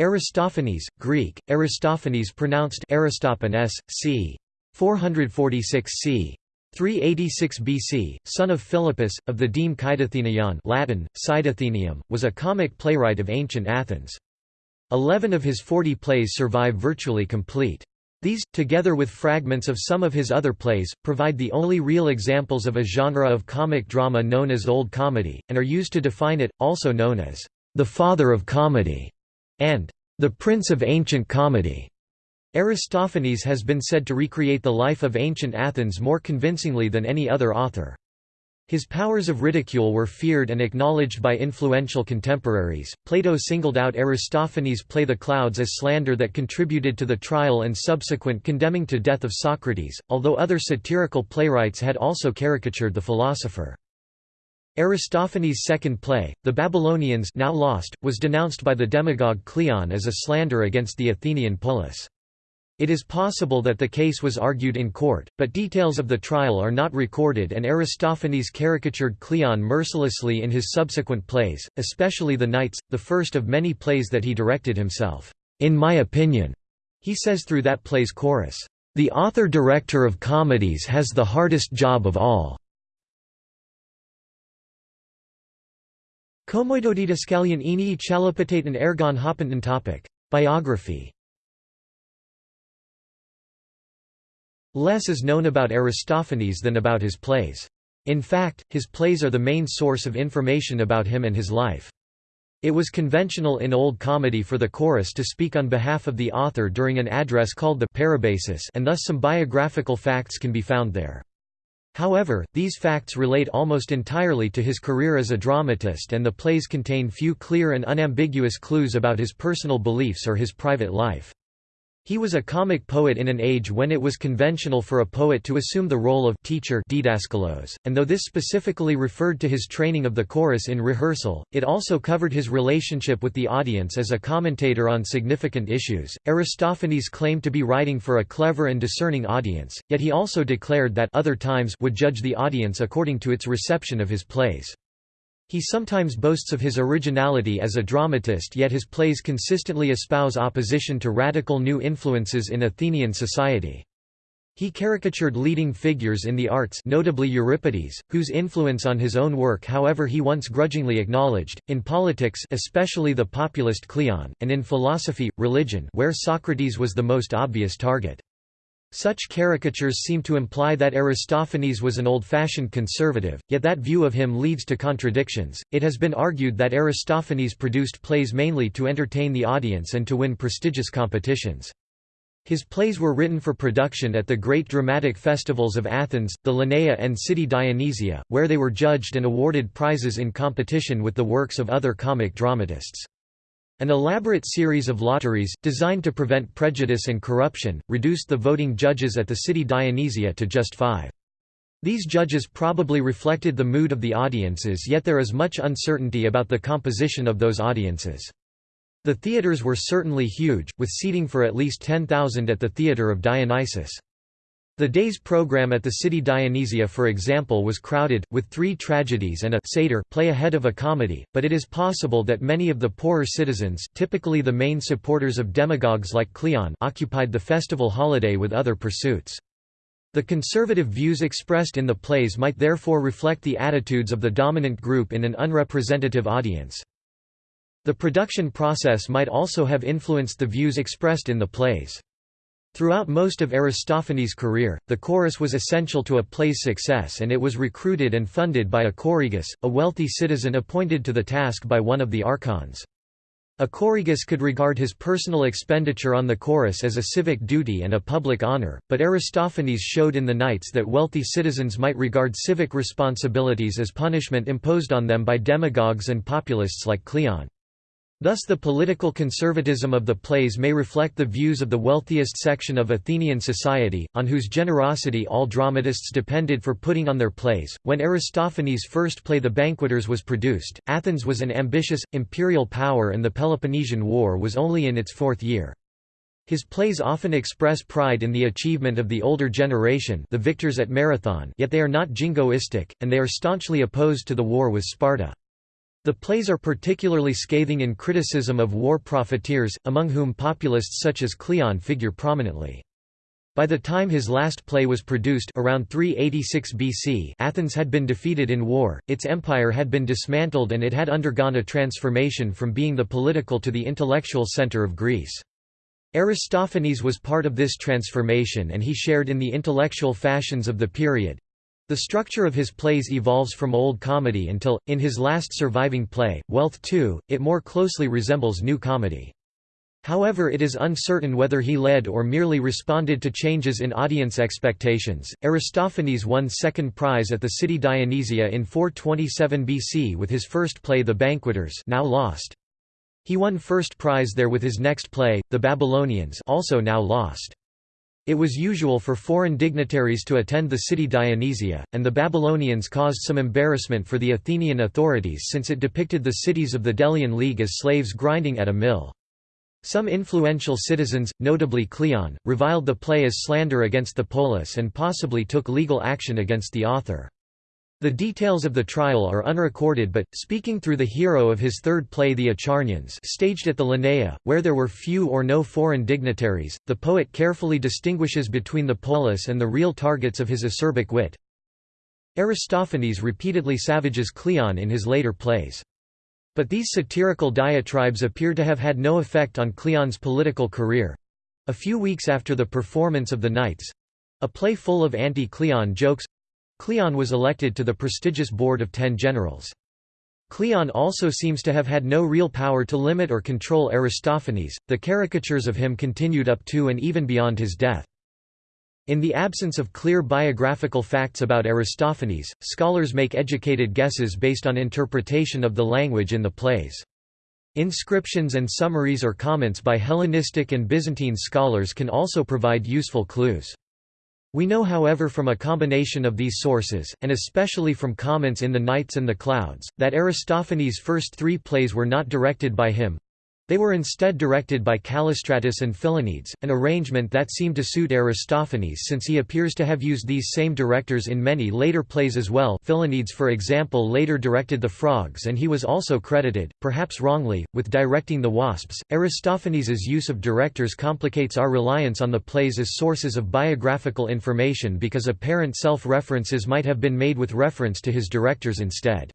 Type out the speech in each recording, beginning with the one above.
Aristophanes, Greek, Aristophanes pronounced Aristophanes, c. 446 c. 386 BC, son of Philippus, of the deme Cydathenion Latin, Cydathenium, was a comic playwright of ancient Athens. Eleven of his forty plays survive virtually complete. These, together with fragments of some of his other plays, provide the only real examples of a genre of comic drama known as Old Comedy, and are used to define it, also known as the father of comedy and the Prince of Ancient Comedy. Aristophanes has been said to recreate the life of ancient Athens more convincingly than any other author. His powers of ridicule were feared and acknowledged by influential contemporaries. Plato singled out Aristophanes' play The Clouds as slander that contributed to the trial and subsequent condemning to death of Socrates, although other satirical playwrights had also caricatured the philosopher. Aristophanes' second play, The Babylonians now lost, was denounced by the demagogue Cleon as a slander against the Athenian polis. It is possible that the case was argued in court, but details of the trial are not recorded and Aristophanes caricatured Cleon mercilessly in his subsequent plays, especially The Knights, the first of many plays that he directed himself. In my opinion, he says through that play's chorus, "...the author-director of comedies has the hardest job of all." Komoidodidascalion enii chalopataton ergon hopanton topic. Biography Less is known about Aristophanes than about his plays. In fact, his plays are the main source of information about him and his life. It was conventional in Old Comedy for the chorus to speak on behalf of the author during an address called the Parabasis and thus some biographical facts can be found there. However, these facts relate almost entirely to his career as a dramatist and the plays contain few clear and unambiguous clues about his personal beliefs or his private life. He was a comic poet in an age when it was conventional for a poet to assume the role of teacher didaskalos, and though this specifically referred to his training of the chorus in rehearsal, it also covered his relationship with the audience as a commentator on significant issues. Aristophanes claimed to be writing for a clever and discerning audience, yet he also declared that other times would judge the audience according to its reception of his plays. He sometimes boasts of his originality as a dramatist yet his plays consistently espouse opposition to radical new influences in Athenian society. He caricatured leading figures in the arts notably Euripides, whose influence on his own work however he once grudgingly acknowledged, in politics especially the populist Cleon, and in philosophy, religion where Socrates was the most obvious target. Such caricatures seem to imply that Aristophanes was an old-fashioned conservative, yet that view of him leads to contradictions. It has been argued that Aristophanes produced plays mainly to entertain the audience and to win prestigious competitions. His plays were written for production at the great dramatic festivals of Athens, the Lenaea and City Dionysia, where they were judged and awarded prizes in competition with the works of other comic dramatists. An elaborate series of lotteries, designed to prevent prejudice and corruption, reduced the voting judges at the city Dionysia to just five. These judges probably reflected the mood of the audiences yet there is much uncertainty about the composition of those audiences. The theatres were certainly huge, with seating for at least 10,000 at the Theatre of Dionysus. The day's program at the city Dionysia for example was crowded, with three tragedies and a satyr play ahead of a comedy, but it is possible that many of the poorer citizens typically the main supporters of demagogues like Cleon occupied the festival holiday with other pursuits. The conservative views expressed in the plays might therefore reflect the attitudes of the dominant group in an unrepresentative audience. The production process might also have influenced the views expressed in the plays. Throughout most of Aristophanes' career, the chorus was essential to a play's success and it was recruited and funded by a choragus, a wealthy citizen appointed to the task by one of the archons. A choragus could regard his personal expenditure on the chorus as a civic duty and a public honor, but Aristophanes showed in the Knights that wealthy citizens might regard civic responsibilities as punishment imposed on them by demagogues and populists like Cleon. Thus the political conservatism of the plays may reflect the views of the wealthiest section of Athenian society, on whose generosity all dramatists depended for putting on their plays. When Aristophanes' first play The Banqueters was produced, Athens was an ambitious, imperial power and the Peloponnesian War was only in its fourth year. His plays often express pride in the achievement of the older generation the victors at Marathon yet they are not jingoistic, and they are staunchly opposed to the war with Sparta. The plays are particularly scathing in criticism of war profiteers, among whom populists such as Cleon figure prominently. By the time his last play was produced around 386 BC Athens had been defeated in war, its empire had been dismantled and it had undergone a transformation from being the political to the intellectual center of Greece. Aristophanes was part of this transformation and he shared in the intellectual fashions of the period. The structure of his plays evolves from Old Comedy until, in his last surviving play, Wealth II, it more closely resembles New Comedy. However, it is uncertain whether he led or merely responded to changes in audience expectations. Aristophanes won second prize at the city Dionysia in 427 BC with his first play The Banqueters, now lost. He won first prize there with his next play, The Babylonians, also now lost. It was usual for foreign dignitaries to attend the city Dionysia, and the Babylonians caused some embarrassment for the Athenian authorities since it depicted the cities of the Delian League as slaves grinding at a mill. Some influential citizens, notably Cleon, reviled the play as slander against the polis and possibly took legal action against the author. The details of the trial are unrecorded but, speaking through the hero of his third play The Acharnians staged at the Lenaea, where there were few or no foreign dignitaries, the poet carefully distinguishes between the polis and the real targets of his acerbic wit. Aristophanes repeatedly savages Cleon in his later plays. But these satirical diatribes appear to have had no effect on Cleon's political career. A few weeks after the performance of The Knights—a play full of anti-Cleon jokes, Cleon was elected to the prestigious board of ten generals. Cleon also seems to have had no real power to limit or control Aristophanes, the caricatures of him continued up to and even beyond his death. In the absence of clear biographical facts about Aristophanes, scholars make educated guesses based on interpretation of the language in the plays. Inscriptions and summaries or comments by Hellenistic and Byzantine scholars can also provide useful clues. We know however from a combination of these sources, and especially from comments in The Knights and the Clouds, that Aristophanes' first three plays were not directed by him, they were instead directed by Callistratus and Philonides, an arrangement that seemed to suit Aristophanes since he appears to have used these same directors in many later plays as well Philonides for example later directed The Frogs and he was also credited, perhaps wrongly, with directing The Wasps. Aristophanes's use of directors complicates our reliance on the plays as sources of biographical information because apparent self-references might have been made with reference to his directors instead.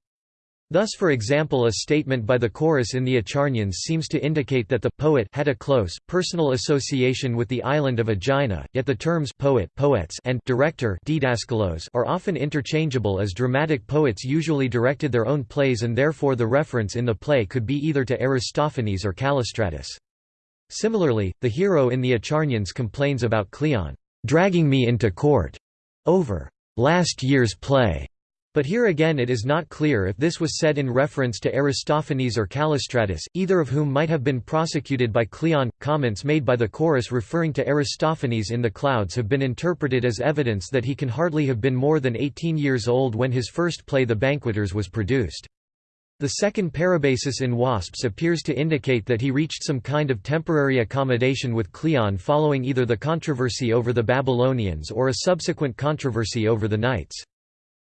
Thus for example a statement by the chorus in the Acharnians seems to indicate that the poet had a close, personal association with the island of Aegina, yet the terms poet poets and director are often interchangeable as dramatic poets usually directed their own plays and therefore the reference in the play could be either to Aristophanes or Callistratus. Similarly, the hero in the Acharnians complains about Cleon, "...dragging me into court," over "...last year's play." But here again it is not clear if this was said in reference to Aristophanes or Callistratus, either of whom might have been prosecuted by Cleon. Comments made by the chorus referring to Aristophanes in the clouds have been interpreted as evidence that he can hardly have been more than 18 years old when his first play The Banqueters was produced. The second Parabasis in Wasps appears to indicate that he reached some kind of temporary accommodation with Cleon following either the controversy over the Babylonians or a subsequent controversy over the Knights.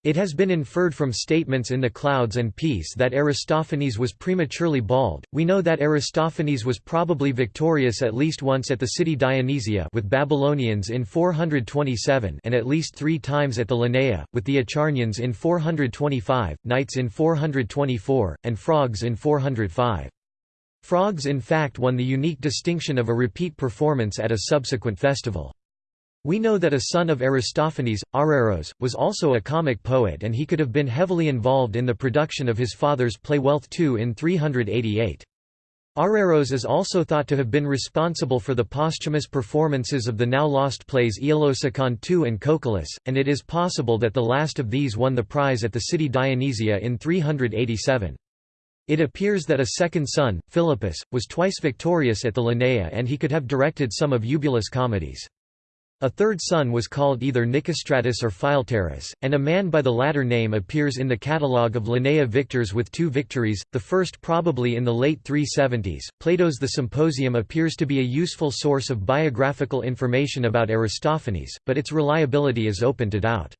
It has been inferred from statements in the Clouds and Peace that Aristophanes was prematurely bald. We know that Aristophanes was probably victorious at least once at the city Dionysia with Babylonians in 427 and at least 3 times at the Lenaea with the Acharnians in 425, Knights in 424 and Frogs in 405. Frogs in fact won the unique distinction of a repeat performance at a subsequent festival. We know that a son of Aristophanes, Araros, was also a comic poet and he could have been heavily involved in the production of his father's play Wealth II in 388. Araros is also thought to have been responsible for the posthumous performances of the now lost plays Aeolosicon II and Cocalus, and it is possible that the last of these won the prize at the city Dionysia in 387. It appears that a second son, Philippus, was twice victorious at the Lenaea and he could have directed some of Eubulus' comedies. A third son was called either Nicostratus or Philetaerus, and a man by the latter name appears in the catalogue of Lenaea victors with two victories, the first probably in the late 370s. Plato's The Symposium appears to be a useful source of biographical information about Aristophanes, but its reliability is open to doubt.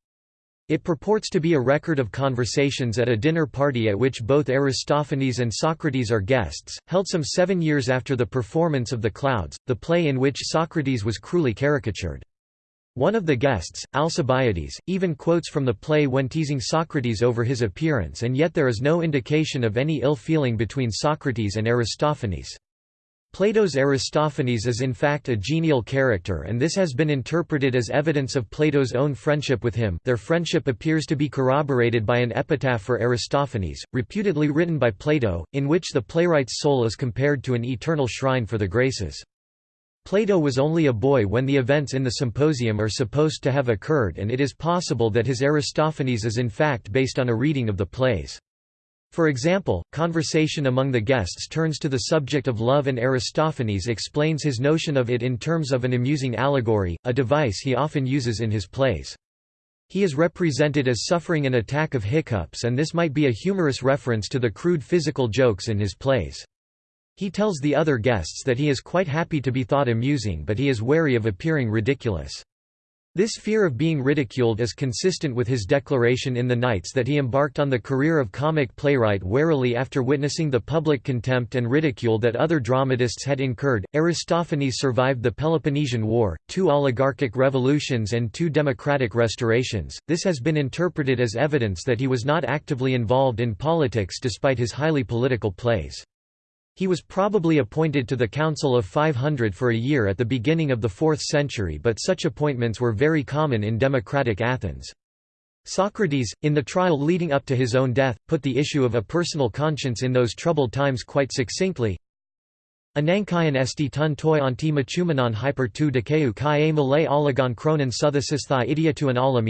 It purports to be a record of conversations at a dinner party at which both Aristophanes and Socrates are guests, held some seven years after the performance of The Clouds, the play in which Socrates was cruelly caricatured. One of the guests, Alcibiades, even quotes from the play when teasing Socrates over his appearance and yet there is no indication of any ill feeling between Socrates and Aristophanes. Plato's Aristophanes is in fact a genial character and this has been interpreted as evidence of Plato's own friendship with him their friendship appears to be corroborated by an epitaph for Aristophanes, reputedly written by Plato, in which the playwright's soul is compared to an eternal shrine for the Graces. Plato was only a boy when the events in the symposium are supposed to have occurred and it is possible that his Aristophanes is in fact based on a reading of the plays. For example, conversation among the guests turns to the subject of love and Aristophanes explains his notion of it in terms of an amusing allegory, a device he often uses in his plays. He is represented as suffering an attack of hiccups and this might be a humorous reference to the crude physical jokes in his plays. He tells the other guests that he is quite happy to be thought amusing but he is wary of appearing ridiculous. This fear of being ridiculed is consistent with his declaration in the Knights that he embarked on the career of comic playwright warily after witnessing the public contempt and ridicule that other dramatists had incurred. Aristophanes survived the Peloponnesian War, two oligarchic revolutions, and two democratic restorations. This has been interpreted as evidence that he was not actively involved in politics despite his highly political plays. He was probably appointed to the Council of 500 for a year at the beginning of the 4th century but such appointments were very common in democratic Athens. Socrates, in the trial leading up to his own death, put the issue of a personal conscience in those troubled times quite succinctly. Anankion esti tun toi anti machumenon hyper tu dekeu kai a malay olagon kronon suthasis thai idia tu an ala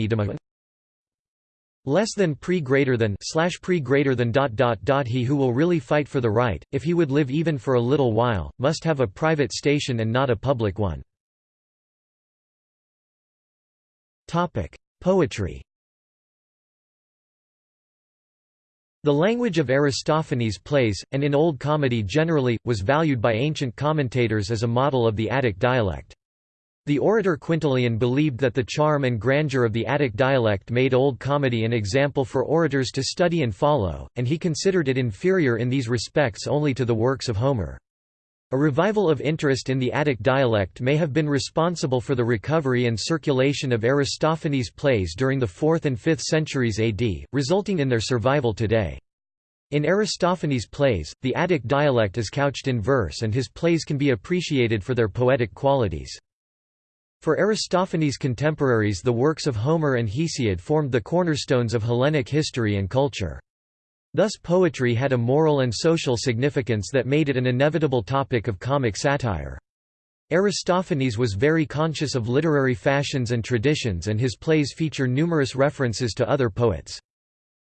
less than pre greater than slash pre greater than dot dot dot he who will really fight for the right if he would live even for a little while must have a private station and not a public one topic poetry The language of Aristophanes' plays, and in Old Comedy generally, was valued by ancient commentators as a model of the Attic dialect. The orator Quintilian believed that the charm and grandeur of the Attic dialect made Old Comedy an example for orators to study and follow, and he considered it inferior in these respects only to the works of Homer. A revival of interest in the Attic dialect may have been responsible for the recovery and circulation of Aristophanes' plays during the 4th and 5th centuries AD, resulting in their survival today. In Aristophanes' plays, the Attic dialect is couched in verse and his plays can be appreciated for their poetic qualities. For Aristophanes' contemporaries the works of Homer and Hesiod formed the cornerstones of Hellenic history and culture. Thus poetry had a moral and social significance that made it an inevitable topic of comic satire. Aristophanes was very conscious of literary fashions and traditions and his plays feature numerous references to other poets.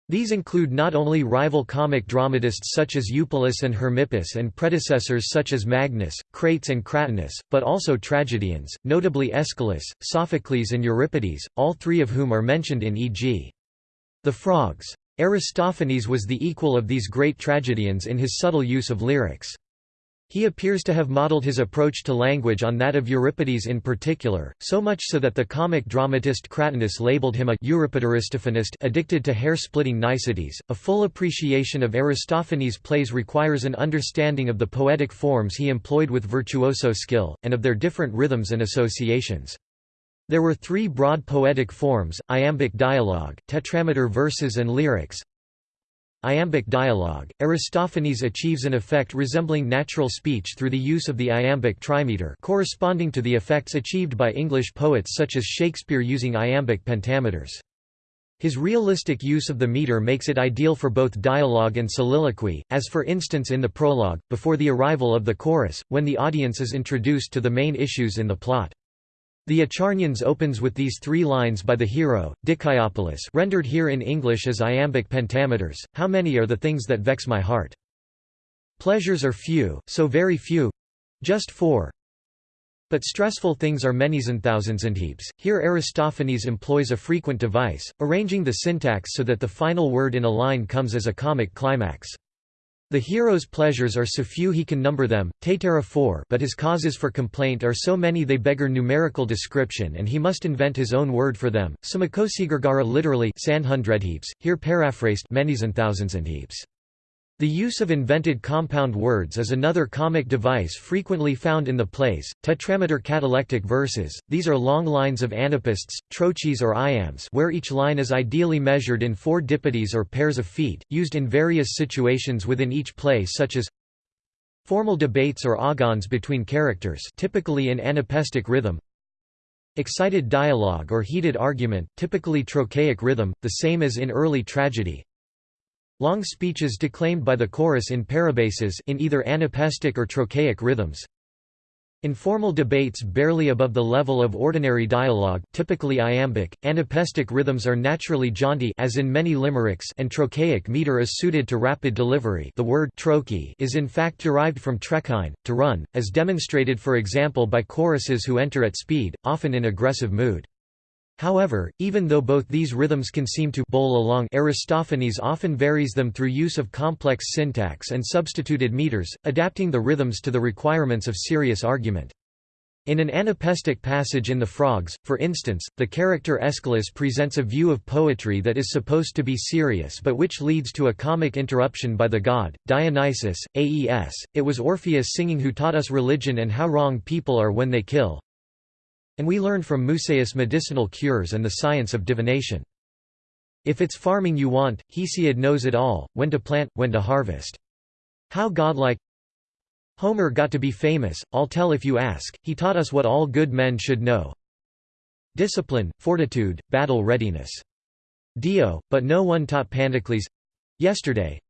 These include not only rival comic dramatists such as Eupolis and Hermippus and predecessors such as Magnes, Crates and Cratinus, but also tragedians, notably Aeschylus, Sophocles and Euripides, all three of whom are mentioned in e.g. The Frogs. Aristophanes was the equal of these great tragedians in his subtle use of lyrics. He appears to have modeled his approach to language on that of Euripides in particular, so much so that the comic dramatist Cratinus labeled him a Euripidoristophanist addicted to hair-splitting niceties. A full appreciation of Aristophanes' plays requires an understanding of the poetic forms he employed with virtuoso skill, and of their different rhythms and associations. There were three broad poetic forms, iambic dialogue, tetrameter verses and lyrics, Iambic dialogue – Aristophanes achieves an effect resembling natural speech through the use of the iambic trimeter corresponding to the effects achieved by English poets such as Shakespeare using iambic pentameters. His realistic use of the meter makes it ideal for both dialogue and soliloquy, as for instance in the prologue, before the arrival of the chorus, when the audience is introduced to the main issues in the plot. The Acharnians opens with these three lines by the hero, Dicæopolis rendered here in English as iambic pentameters, How many are the things that vex my heart? Pleasures are few, so very few—just four. But stressful things are many's and thousands and heaps. Here Aristophanes employs a frequent device, arranging the syntax so that the final word in a line comes as a comic climax. The hero's pleasures are so few he can number them, Taitara 4 but his causes for complaint are so many they beggar numerical description and he must invent his own word for them. Samakosigargara literally here paraphrased many's and thousands and heaps. The use of invented compound words is another comic device frequently found in the plays. Tetrameter catalectic verses, these are long lines of anapaests, trochees or iambs where each line is ideally measured in four dipodes or pairs of feet, used in various situations within each play such as formal debates or agons between characters typically in anapestic rhythm, excited dialogue or heated argument typically trochaic rhythm, the same as in early tragedy, Long speeches declaimed by the chorus in parabases in either anapaestic or trochaic rhythms. Informal debates barely above the level of ordinary dialogue, typically iambic. Anapaestic rhythms are naturally jaunty as in many limericks and trochaic meter is suited to rapid delivery. The word trochee is in fact derived from trechein, to run, as demonstrated for example by choruses who enter at speed, often in aggressive mood. However, even though both these rhythms can seem to bowl along Aristophanes often varies them through use of complex syntax and substituted meters, adapting the rhythms to the requirements of serious argument. In an anapestic passage in The Frogs, for instance, the character Aeschylus presents a view of poetry that is supposed to be serious but which leads to a comic interruption by the god, Dionysus, Aes, it was Orpheus singing who taught us religion and how wrong people are when they kill, and we learn from Musaeus medicinal cures and the science of divination. If it's farming you want, Hesiod knows it all, when to plant, when to harvest. How godlike Homer got to be famous, I'll tell if you ask, he taught us what all good men should know. Discipline, fortitude, battle readiness. Dio, but no one taught Pandocles—yesterday,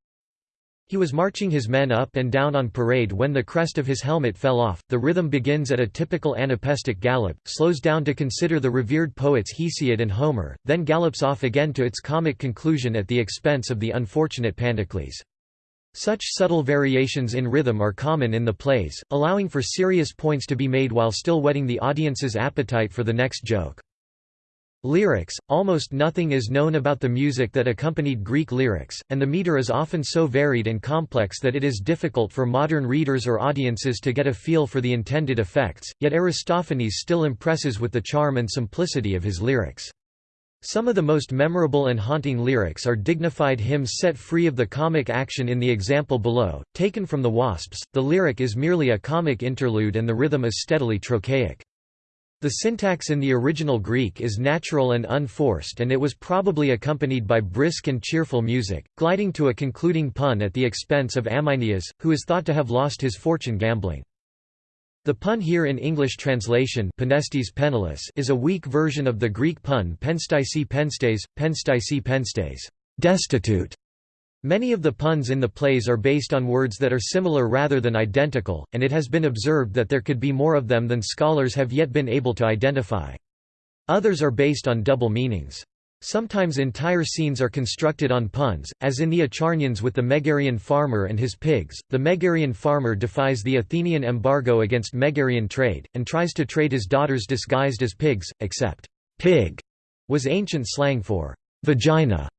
he was marching his men up and down on parade when the crest of his helmet fell off. The rhythm begins at a typical anapestic gallop, slows down to consider the revered poets Hesiod and Homer, then gallops off again to its comic conclusion at the expense of the unfortunate Pandocles. Such subtle variations in rhythm are common in the plays, allowing for serious points to be made while still whetting the audience's appetite for the next joke. Lyrics – Almost nothing is known about the music that accompanied Greek lyrics, and the meter is often so varied and complex that it is difficult for modern readers or audiences to get a feel for the intended effects, yet Aristophanes still impresses with the charm and simplicity of his lyrics. Some of the most memorable and haunting lyrics are dignified hymns set free of the comic action in the example below, taken from the Wasps. The lyric is merely a comic interlude and the rhythm is steadily trochaic. The syntax in the original Greek is natural and unforced and it was probably accompanied by brisk and cheerful music, gliding to a concluding pun at the expense of Amynias, who is thought to have lost his fortune gambling. The pun here in English translation penniless is a weak version of the Greek pun penstice penstes, penstice penstes destitute", Many of the puns in the plays are based on words that are similar rather than identical, and it has been observed that there could be more of them than scholars have yet been able to identify. Others are based on double meanings. Sometimes entire scenes are constructed on puns, as in the Acharnians with the Megarian farmer and his pigs. The Megarian farmer defies the Athenian embargo against Megarian trade, and tries to trade his daughters disguised as pigs, except pig was ancient slang for vagina.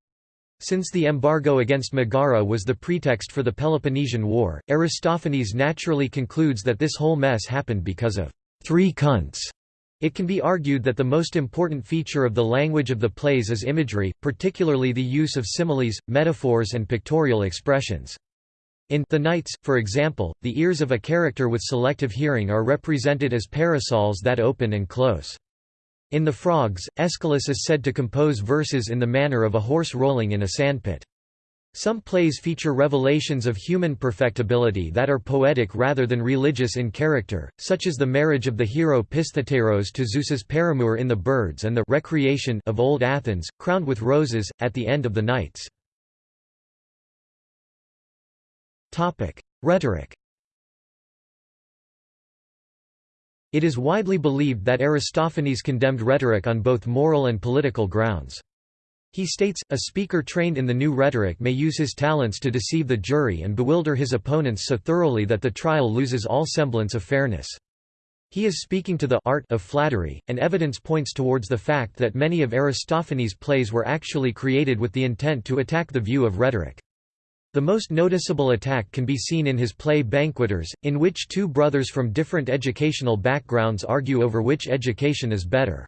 Since the embargo against Megara was the pretext for the Peloponnesian War, Aristophanes naturally concludes that this whole mess happened because of three cunts. It can be argued that the most important feature of the language of the plays is imagery, particularly the use of similes, metaphors and pictorial expressions. In The Knights, for example, the ears of a character with selective hearing are represented as parasols that open and close. In The Frogs, Aeschylus is said to compose verses in the manner of a horse rolling in a sandpit. Some plays feature revelations of human perfectibility that are poetic rather than religious in character, such as the marriage of the hero Pistheteros to Zeus's paramour in The Birds and the recreation of Old Athens, crowned with roses, at the end of the Knights. Rhetoric It is widely believed that Aristophanes condemned rhetoric on both moral and political grounds. He states, a speaker trained in the new rhetoric may use his talents to deceive the jury and bewilder his opponents so thoroughly that the trial loses all semblance of fairness. He is speaking to the art of flattery, and evidence points towards the fact that many of Aristophanes' plays were actually created with the intent to attack the view of rhetoric. The most noticeable attack can be seen in his play Banqueters, in which two brothers from different educational backgrounds argue over which education is better.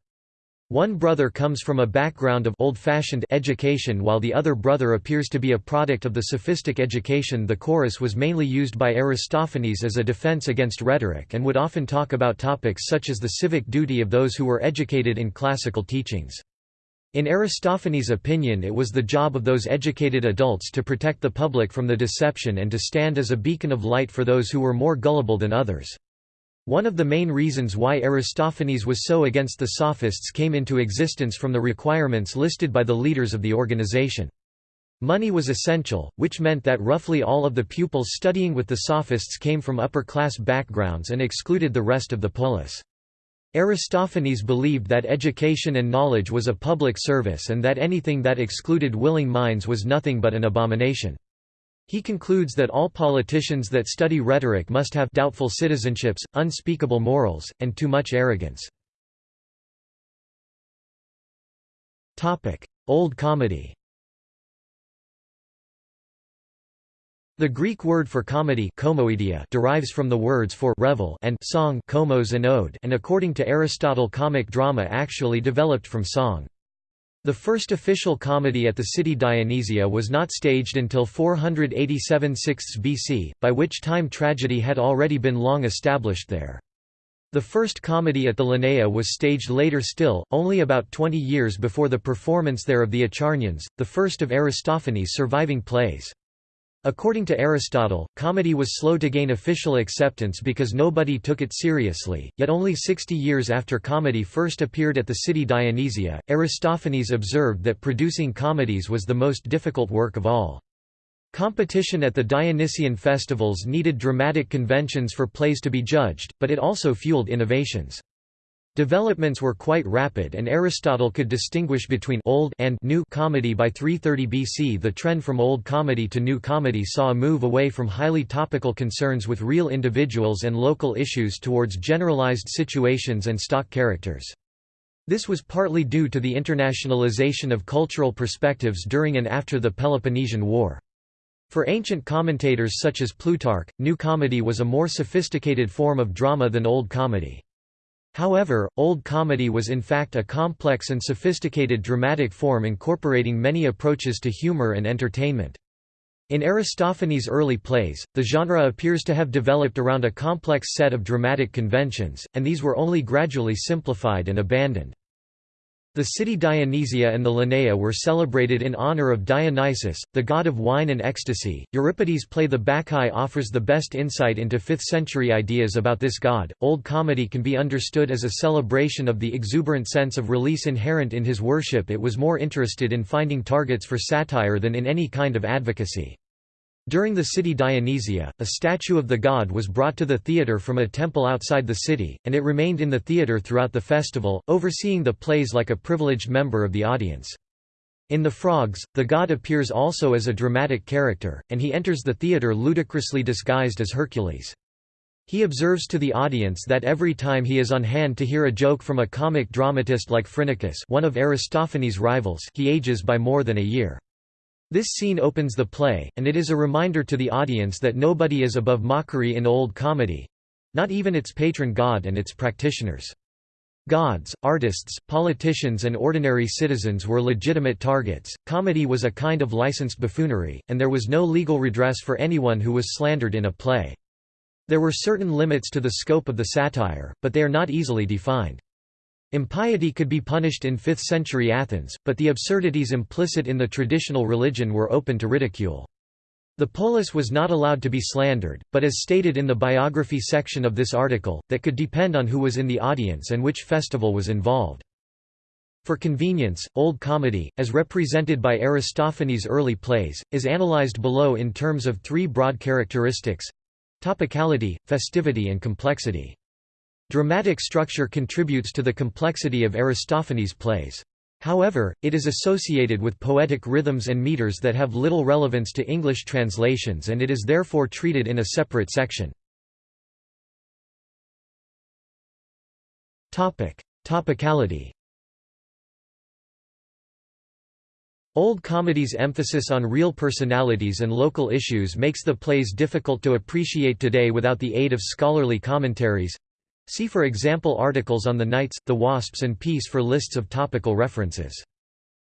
One brother comes from a background of old-fashioned education while the other brother appears to be a product of the sophistic education the chorus was mainly used by Aristophanes as a defense against rhetoric and would often talk about topics such as the civic duty of those who were educated in classical teachings. In Aristophanes' opinion it was the job of those educated adults to protect the public from the deception and to stand as a beacon of light for those who were more gullible than others. One of the main reasons why Aristophanes was so against the Sophists came into existence from the requirements listed by the leaders of the organization. Money was essential, which meant that roughly all of the pupils studying with the Sophists came from upper-class backgrounds and excluded the rest of the polis. Aristophanes believed that education and knowledge was a public service and that anything that excluded willing minds was nothing but an abomination. He concludes that all politicians that study rhetoric must have doubtful citizenships, unspeakable morals, and too much arrogance. Old comedy The Greek word for comedy derives from the words for revel and song and ode and according to Aristotle comic drama actually developed from song. The first official comedy at the city Dionysia was not staged until 487 6 BC, by which time tragedy had already been long established there. The first comedy at the Lenaea was staged later still, only about 20 years before the performance there of the Acharnians, the first of Aristophanes' surviving plays. According to Aristotle, comedy was slow to gain official acceptance because nobody took it seriously, yet only 60 years after comedy first appeared at the city Dionysia, Aristophanes observed that producing comedies was the most difficult work of all. Competition at the Dionysian festivals needed dramatic conventions for plays to be judged, but it also fueled innovations. Developments were quite rapid and Aristotle could distinguish between old and new comedy by 330 BC the trend from old comedy to new comedy saw a move away from highly topical concerns with real individuals and local issues towards generalized situations and stock characters. This was partly due to the internationalization of cultural perspectives during and after the Peloponnesian War. For ancient commentators such as Plutarch, new comedy was a more sophisticated form of drama than old comedy. However, Old Comedy was in fact a complex and sophisticated dramatic form incorporating many approaches to humor and entertainment. In Aristophanes' early plays, the genre appears to have developed around a complex set of dramatic conventions, and these were only gradually simplified and abandoned. The city Dionysia and the Lenaea were celebrated in honor of Dionysus, the god of wine and ecstasy. Euripides' play The Bacchae offers the best insight into 5th century ideas about this god. Old comedy can be understood as a celebration of the exuberant sense of release inherent in his worship. It was more interested in finding targets for satire than in any kind of advocacy. During the city Dionysia, a statue of the god was brought to the theatre from a temple outside the city, and it remained in the theatre throughout the festival, overseeing the plays like a privileged member of the audience. In The Frogs, the god appears also as a dramatic character, and he enters the theatre ludicrously disguised as Hercules. He observes to the audience that every time he is on hand to hear a joke from a comic dramatist like Phrynichus one of Aristophanes' rivals he ages by more than a year. This scene opens the play, and it is a reminder to the audience that nobody is above mockery in old comedy—not even its patron god and its practitioners. Gods, artists, politicians and ordinary citizens were legitimate targets, comedy was a kind of licensed buffoonery, and there was no legal redress for anyone who was slandered in a play. There were certain limits to the scope of the satire, but they are not easily defined. Impiety could be punished in 5th century Athens, but the absurdities implicit in the traditional religion were open to ridicule. The polis was not allowed to be slandered, but as stated in the biography section of this article, that could depend on who was in the audience and which festival was involved. For convenience, Old Comedy, as represented by Aristophanes' early plays, is analyzed below in terms of three broad characteristics—topicality, festivity and complexity. Dramatic structure contributes to the complexity of Aristophanes' plays. However, it is associated with poetic rhythms and meters that have little relevance to English translations and it is therefore treated in a separate section. Topicality Old comedy's emphasis on real personalities and local issues makes the plays difficult to appreciate today without the aid of scholarly commentaries. See for example articles on the Knights, the Wasps and Peace for lists of topical references.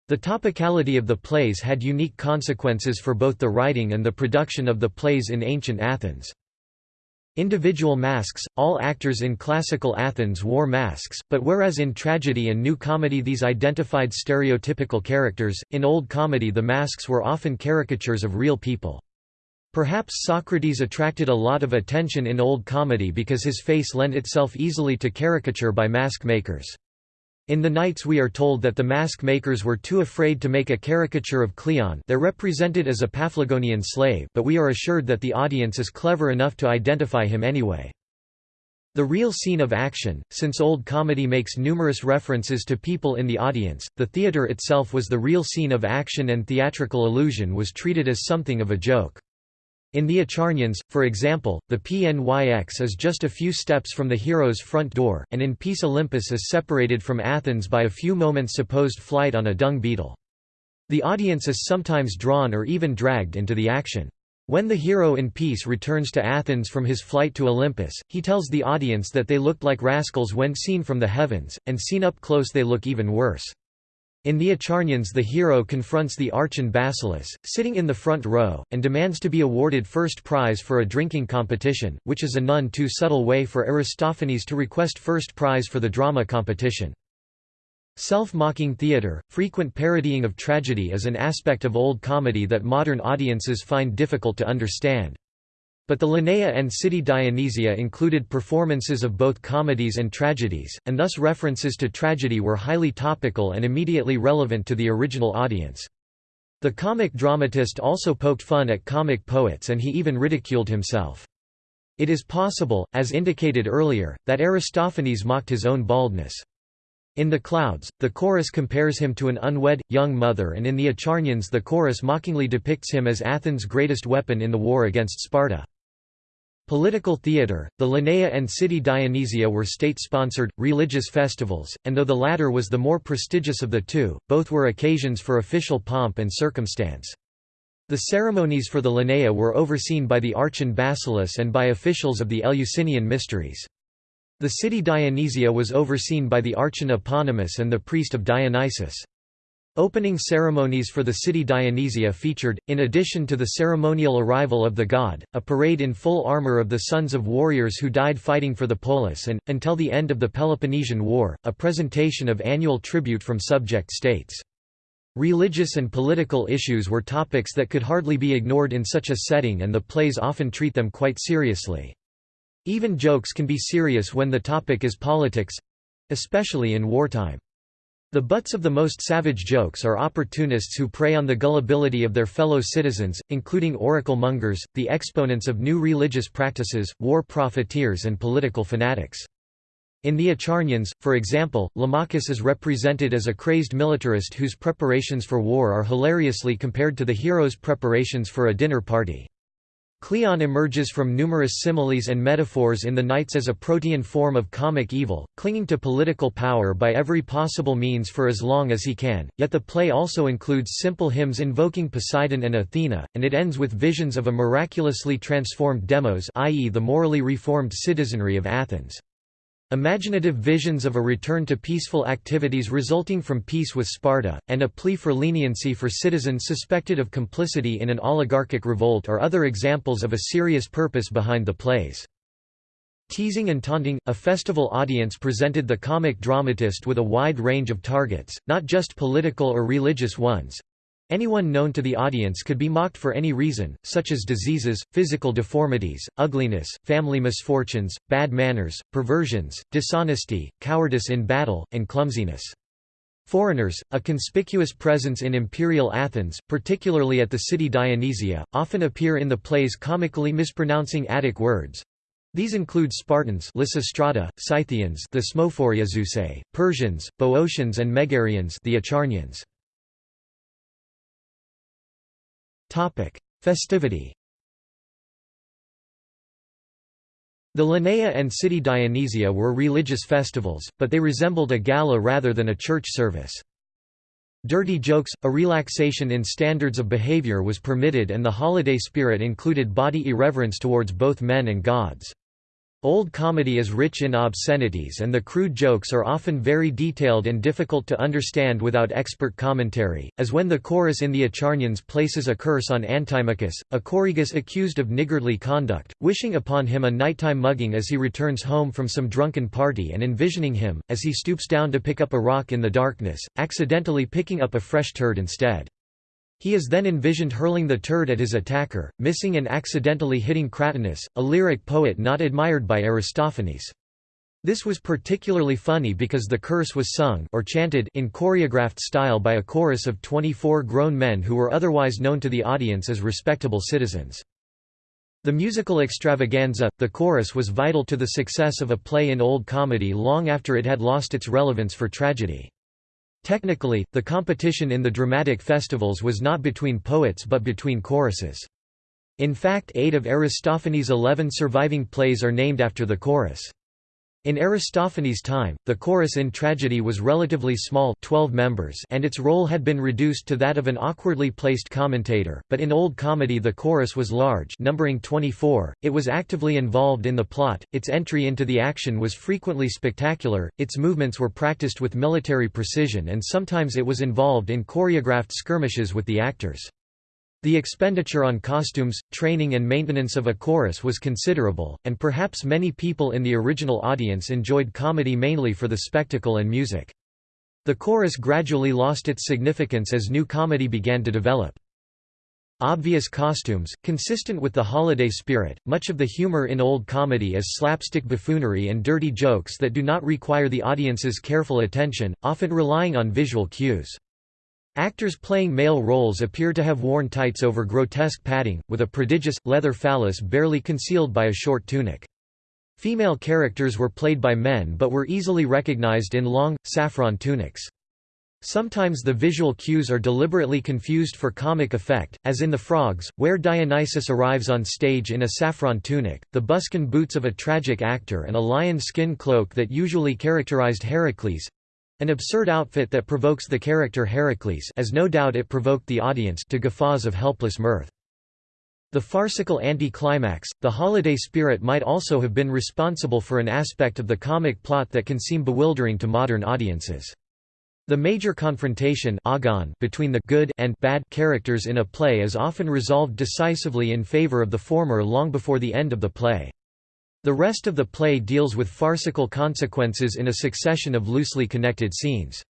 The topicality of the plays had unique consequences for both the writing and the production of the plays in ancient Athens. Individual masks – All actors in classical Athens wore masks, but whereas in tragedy and new comedy these identified stereotypical characters, in Old Comedy the masks were often caricatures of real people. Perhaps Socrates attracted a lot of attention in Old Comedy because his face lent itself easily to caricature by mask makers. In the Knights we are told that the mask makers were too afraid to make a caricature of Cleon they're represented as a Paphlagonian slave but we are assured that the audience is clever enough to identify him anyway. The real scene of action, since Old Comedy makes numerous references to people in the audience, the theatre itself was the real scene of action and theatrical illusion was treated as something of a joke. In the Acharnians, for example, the PNYX is just a few steps from the hero's front door, and in Peace Olympus is separated from Athens by a few moments' supposed flight on a dung beetle. The audience is sometimes drawn or even dragged into the action. When the hero in Peace returns to Athens from his flight to Olympus, he tells the audience that they looked like rascals when seen from the heavens, and seen up close they look even worse. In the Acharnians the hero confronts the archon Basileus, sitting in the front row, and demands to be awarded first prize for a drinking competition, which is a none too subtle way for Aristophanes to request first prize for the drama competition. Self-mocking theatre, frequent parodying of tragedy is an aspect of old comedy that modern audiences find difficult to understand. But the Lenaea and City Dionysia included performances of both comedies and tragedies, and thus references to tragedy were highly topical and immediately relevant to the original audience. The comic dramatist also poked fun at comic poets and he even ridiculed himself. It is possible, as indicated earlier, that Aristophanes mocked his own baldness. In The Clouds, the chorus compares him to an unwed, young mother and in the Acharnians the chorus mockingly depicts him as Athens' greatest weapon in the war against Sparta. Political theatre, the Lenaea and City Dionysia were state-sponsored, religious festivals, and though the latter was the more prestigious of the two, both were occasions for official pomp and circumstance. The ceremonies for the Lenaea were overseen by the archon Basileus and by officials of the Eleusinian mysteries. The city Dionysia was overseen by the archon Eponymous and the priest of Dionysus. Opening ceremonies for the city Dionysia featured, in addition to the ceremonial arrival of the god, a parade in full armor of the sons of warriors who died fighting for the polis and, until the end of the Peloponnesian War, a presentation of annual tribute from subject states. Religious and political issues were topics that could hardly be ignored in such a setting and the plays often treat them quite seriously. Even jokes can be serious when the topic is politics—especially in wartime. The butts of the most savage jokes are opportunists who prey on the gullibility of their fellow citizens, including oracle mongers, the exponents of new religious practices, war profiteers and political fanatics. In the Acharnians, for example, Lamachus is represented as a crazed militarist whose preparations for war are hilariously compared to the hero's preparations for a dinner party. Cleon emerges from numerous similes and metaphors in the Knights as a protean form of comic evil, clinging to political power by every possible means for as long as he can, yet the play also includes simple hymns invoking Poseidon and Athena, and it ends with visions of a miraculously transformed demos i.e. the morally reformed citizenry of Athens. Imaginative visions of a return to peaceful activities resulting from peace with Sparta, and a plea for leniency for citizens suspected of complicity in an oligarchic revolt are other examples of a serious purpose behind the plays. Teasing and taunting, a festival audience presented the comic dramatist with a wide range of targets, not just political or religious ones, Anyone known to the audience could be mocked for any reason, such as diseases, physical deformities, ugliness, family misfortunes, bad manners, perversions, dishonesty, cowardice in battle, and clumsiness. Foreigners, a conspicuous presence in imperial Athens, particularly at the city Dionysia, often appear in the plays comically mispronouncing Attic words. These include Spartans Lysistrata, Scythians the Persians, Boeotians and Megarians the Acharnians. Festivity The Lenaea and City Dionysia were religious festivals, but they resembled a gala rather than a church service. Dirty jokes, a relaxation in standards of behavior was permitted and the holiday spirit included body irreverence towards both men and gods. Old comedy is rich in obscenities and the crude jokes are often very detailed and difficult to understand without expert commentary, as when the chorus in the Acharnians places a curse on Antimachus, a choragus accused of niggardly conduct, wishing upon him a nighttime mugging as he returns home from some drunken party and envisioning him, as he stoops down to pick up a rock in the darkness, accidentally picking up a fresh turd instead. He is then envisioned hurling the turd at his attacker, missing and accidentally hitting Cratinus, a lyric poet not admired by Aristophanes. This was particularly funny because the curse was sung or chanted in choreographed style by a chorus of 24 grown men who were otherwise known to the audience as respectable citizens. The musical extravaganza, the chorus was vital to the success of a play in Old Comedy long after it had lost its relevance for tragedy. Technically, the competition in the dramatic festivals was not between poets but between choruses. In fact eight of Aristophanes' eleven surviving plays are named after the chorus. In Aristophanes' time, the chorus in tragedy was relatively small 12 members and its role had been reduced to that of an awkwardly placed commentator, but in Old Comedy the chorus was large numbering 24, it was actively involved in the plot, its entry into the action was frequently spectacular, its movements were practiced with military precision and sometimes it was involved in choreographed skirmishes with the actors. The expenditure on costumes, training and maintenance of a chorus was considerable, and perhaps many people in the original audience enjoyed comedy mainly for the spectacle and music. The chorus gradually lost its significance as new comedy began to develop. Obvious costumes, consistent with the holiday spirit, much of the humor in old comedy is slapstick buffoonery and dirty jokes that do not require the audience's careful attention, often relying on visual cues. Actors playing male roles appear to have worn tights over grotesque padding, with a prodigious, leather phallus barely concealed by a short tunic. Female characters were played by men but were easily recognized in long, saffron tunics. Sometimes the visual cues are deliberately confused for comic effect, as in The Frogs, where Dionysus arrives on stage in a saffron tunic, the buskin boots of a tragic actor and a lion skin cloak that usually characterized Heracles, an absurd outfit that provokes the character Heracles as no doubt it provoked the audience to guffaws of helpless mirth. The farcical anti-climax, the holiday spirit might also have been responsible for an aspect of the comic plot that can seem bewildering to modern audiences. The major confrontation agon between the good and bad characters in a play is often resolved decisively in favor of the former long before the end of the play. The rest of the play deals with farcical consequences in a succession of loosely connected scenes.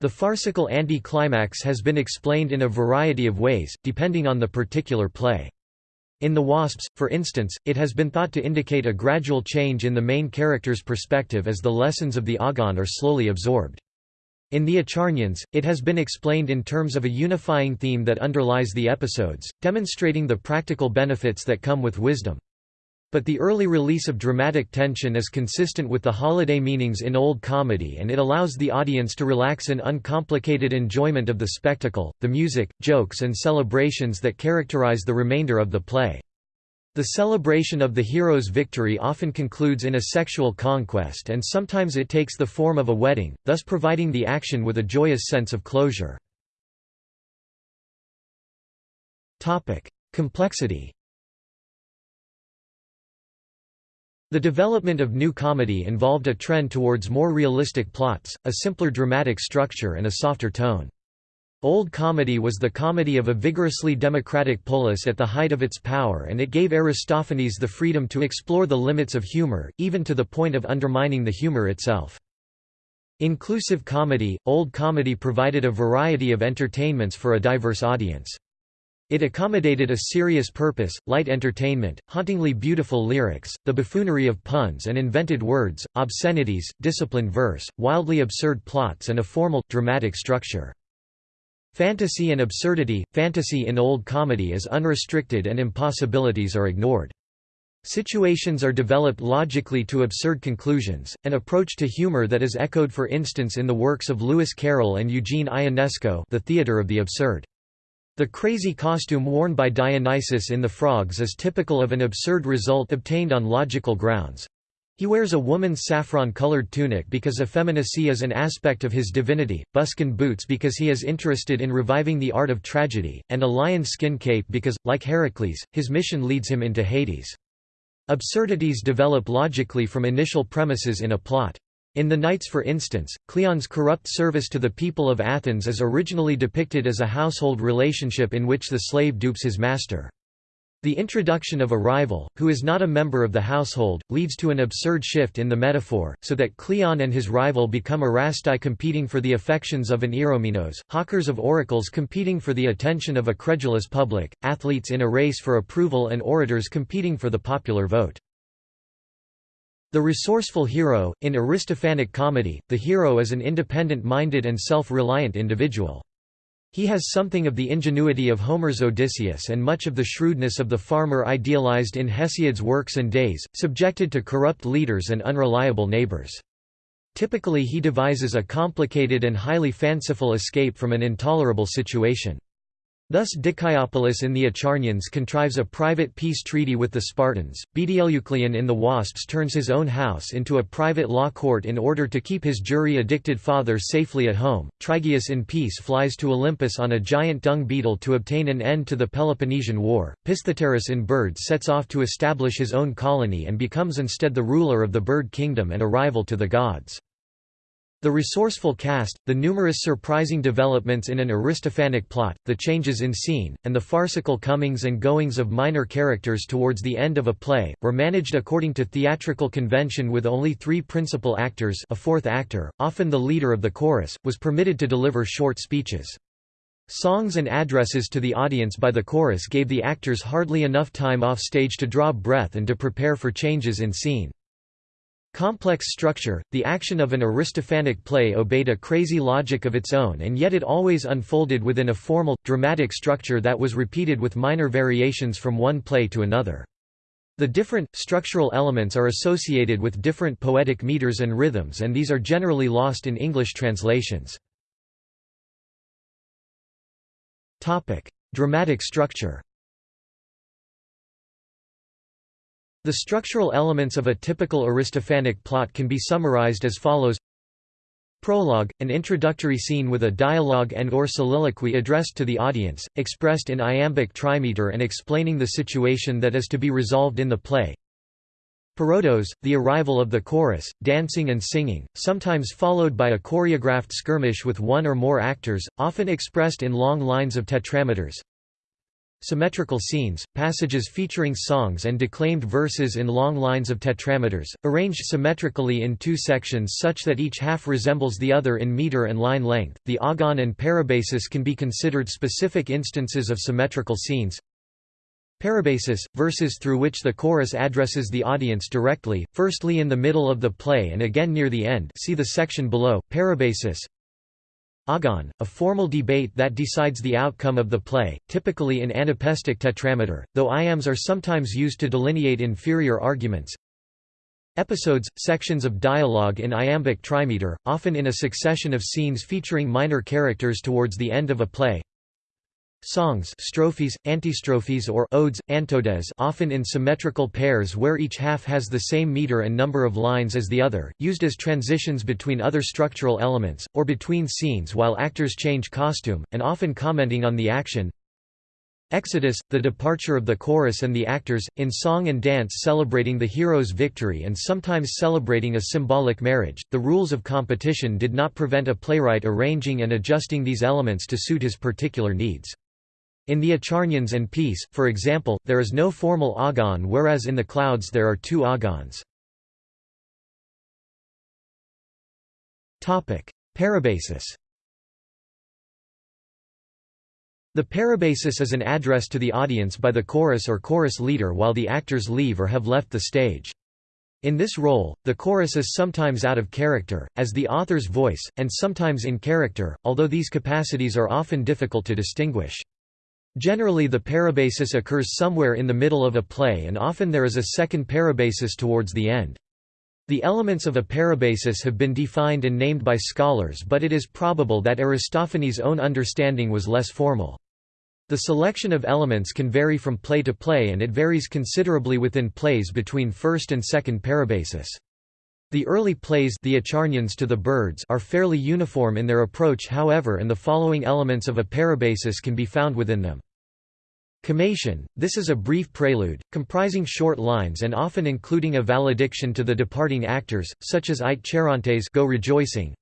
The farcical anti-climax has been explained in a variety of ways, depending on the particular play. In The Wasps, for instance, it has been thought to indicate a gradual change in the main character's perspective as the lessons of the Agon are slowly absorbed. In The Acharnians, it has been explained in terms of a unifying theme that underlies the episodes, demonstrating the practical benefits that come with wisdom. But the early release of dramatic tension is consistent with the holiday meanings in Old Comedy and it allows the audience to relax in uncomplicated enjoyment of the spectacle, the music, jokes and celebrations that characterize the remainder of the play. The celebration of the hero's victory often concludes in a sexual conquest and sometimes it takes the form of a wedding, thus providing the action with a joyous sense of closure. Complexity The development of new comedy involved a trend towards more realistic plots, a simpler dramatic structure and a softer tone. Old comedy was the comedy of a vigorously democratic polis at the height of its power and it gave Aristophanes the freedom to explore the limits of humor, even to the point of undermining the humor itself. Inclusive comedy, old comedy provided a variety of entertainments for a diverse audience. It accommodated a serious purpose, light entertainment, hauntingly beautiful lyrics, the buffoonery of puns and invented words, obscenities, disciplined verse, wildly absurd plots and a formal, dramatic structure. Fantasy and absurdity – Fantasy in old comedy is unrestricted and impossibilities are ignored. Situations are developed logically to absurd conclusions, an approach to humor that is echoed for instance in the works of Lewis Carroll and Eugene Ionesco The Theatre of the Absurd. The crazy costume worn by Dionysus in The Frogs is typical of an absurd result obtained on logical grounds. He wears a woman's saffron-colored tunic because effeminacy is an aspect of his divinity, buskin boots because he is interested in reviving the art of tragedy, and a lion skin cape because, like Heracles, his mission leads him into Hades. Absurdities develop logically from initial premises in a plot. In The Knights for instance, Cleon's corrupt service to the people of Athens is originally depicted as a household relationship in which the slave dupes his master. The introduction of a rival, who is not a member of the household, leads to an absurd shift in the metaphor, so that Cleon and his rival become Erasti competing for the affections of an Eromenos, hawkers of oracles competing for the attention of a credulous public, athletes in a race for approval and orators competing for the popular vote. The resourceful hero, in Aristophanic comedy, the hero is an independent-minded and self-reliant individual. He has something of the ingenuity of Homer's Odysseus and much of the shrewdness of the farmer idealized in Hesiod's works and days, subjected to corrupt leaders and unreliable neighbors. Typically he devises a complicated and highly fanciful escape from an intolerable situation. Thus Dicaeopolis in the Acharnians contrives a private peace treaty with the Spartans, Bdelycleon in the Wasps turns his own house into a private law court in order to keep his jury-addicted father safely at home, Trygaeus in peace flies to Olympus on a giant dung beetle to obtain an end to the Peloponnesian War, Pisthetaerus in Birds sets off to establish his own colony and becomes instead the ruler of the bird kingdom and a rival to the gods. The resourceful cast, the numerous surprising developments in an Aristophanic plot, the changes in scene, and the farcical comings and goings of minor characters towards the end of a play, were managed according to theatrical convention with only three principal actors a fourth actor, often the leader of the chorus, was permitted to deliver short speeches. Songs and addresses to the audience by the chorus gave the actors hardly enough time off stage to draw breath and to prepare for changes in scene. Complex structure, the action of an Aristophanic play obeyed a crazy logic of its own and yet it always unfolded within a formal, dramatic structure that was repeated with minor variations from one play to another. The different, structural elements are associated with different poetic meters and rhythms and these are generally lost in English translations. Dramatic structure The structural elements of a typical Aristophanic plot can be summarized as follows Prologue, an introductory scene with a dialogue and or soliloquy addressed to the audience, expressed in iambic trimeter and explaining the situation that is to be resolved in the play. Parodos, the arrival of the chorus, dancing and singing, sometimes followed by a choreographed skirmish with one or more actors, often expressed in long lines of tetrameters. Symmetrical scenes, passages featuring songs and declaimed verses in long lines of tetrameters, arranged symmetrically in two sections such that each half resembles the other in meter and line length. The agon and parabasis can be considered specific instances of symmetrical scenes. Parabasis, verses through which the chorus addresses the audience directly, firstly in the middle of the play and again near the end see the section below, parabasis Agon, a formal debate that decides the outcome of the play, typically in anapestic tetrameter, though iambs are sometimes used to delineate inferior arguments. Episodes, sections of dialogue in iambic trimeter, often in a succession of scenes featuring minor characters towards the end of a play. Songs strophes, antistrophes or odes, antodes often in symmetrical pairs where each half has the same meter and number of lines as the other, used as transitions between other structural elements, or between scenes while actors change costume, and often commenting on the action. Exodus, the departure of the chorus and the actors, in song and dance celebrating the hero's victory and sometimes celebrating a symbolic marriage. The rules of competition did not prevent a playwright arranging and adjusting these elements to suit his particular needs. In the Acharnians and Peace, for example, there is no formal agon whereas in the Clouds there are two agons. Parabasis The parabasis is an address to the audience by the chorus or chorus leader while the actors leave or have left the stage. In this role, the chorus is sometimes out of character, as the author's voice, and sometimes in character, although these capacities are often difficult to distinguish. Generally the parabasis occurs somewhere in the middle of a play and often there is a second parabasis towards the end. The elements of a parabasis have been defined and named by scholars but it is probable that Aristophanes' own understanding was less formal. The selection of elements can vary from play to play and it varies considerably within plays between first and second parabasis. The early plays the Acharnians to the birds are fairly uniform in their approach however and the following elements of a parabasis can be found within them. Kommation – This is a brief prelude, comprising short lines and often including a valediction to the departing actors, such as Ite Cherontes go rejoicing.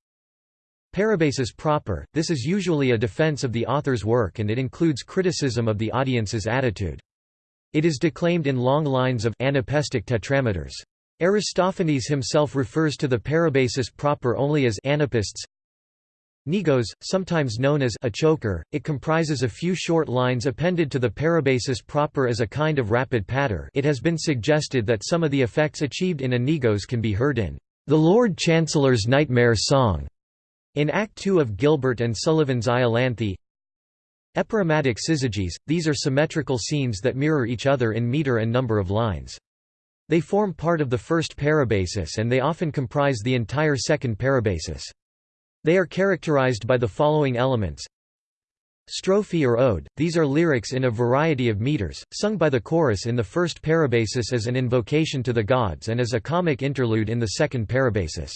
Parabasis proper – This is usually a defense of the author's work and it includes criticism of the audience's attitude. It is declaimed in long lines of anapestic tetrameters. Aristophanes himself refers to the parabasis proper only as anapaests, Pnigos, sometimes known as a choker, it comprises a few short lines appended to the parabasis proper as a kind of rapid patter it has been suggested that some of the effects achieved in a pnigos can be heard in the Lord Chancellor's Nightmare Song in Act 2 of Gilbert and Sullivan's Iolanthe Epirrhematic syzygies, these are symmetrical scenes that mirror each other in meter and number of lines. They form part of the first parabasis and they often comprise the entire second parabasis. They are characterized by the following elements Strophe or ode, these are lyrics in a variety of meters, sung by the chorus in the first parabasis as an invocation to the gods and as a comic interlude in the second parabasis.